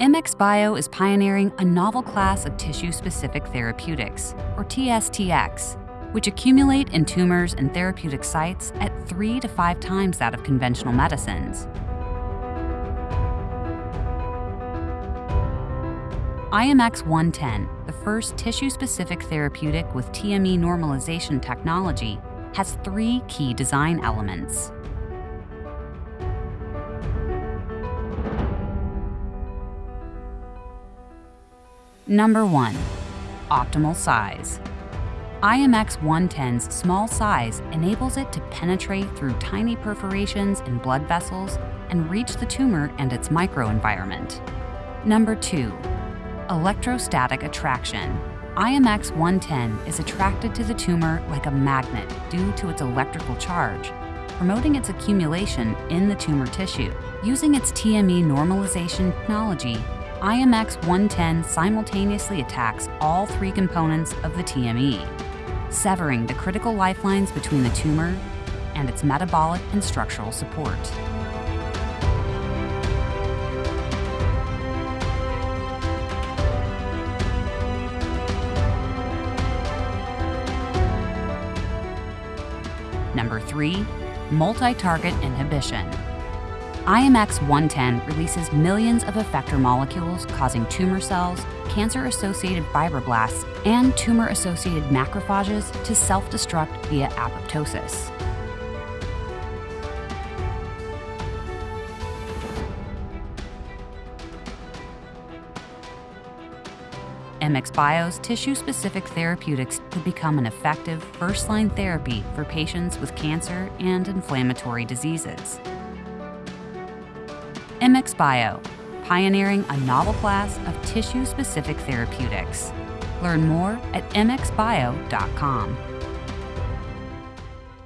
Immix Bio is pioneering a novel class of tissue specific therapeutics, or TSTX, which accumulate in tumors and therapeutic sites at three to five times that of conventional medicines. IMX 110, the first tissue specific therapeutic with TME normalization technology, has three key design elements. Number 1. Optimal size. IMX 110's small size enables it to penetrate through tiny perforations in blood vessels and reach the tumor and its microenvironment. Number 2. Electrostatic attraction. IMX 110 is attracted to the tumor like a magnet due to its electrical charge, promoting its accumulation in the tumor tissue. Using its TME normalization technology, IMX 110 simultaneously attacks all three components of the TME, severing the critical lifelines between the tumor and its metabolic and structural support. Number 3. Multi-target inhibition. IMX 110 releases millions of effector molecules causing tumor cells, cancer-associated fibroblasts, and tumor-associated macrophages to self-destruct via apoptosis. Immix Bio's tissue-specific therapeutics could become an effective first-line therapy for patients with cancer and inflammatory diseases. Immix Bio, pioneering a novel class of tissue-specific therapeutics. Learn more at immixbio.com.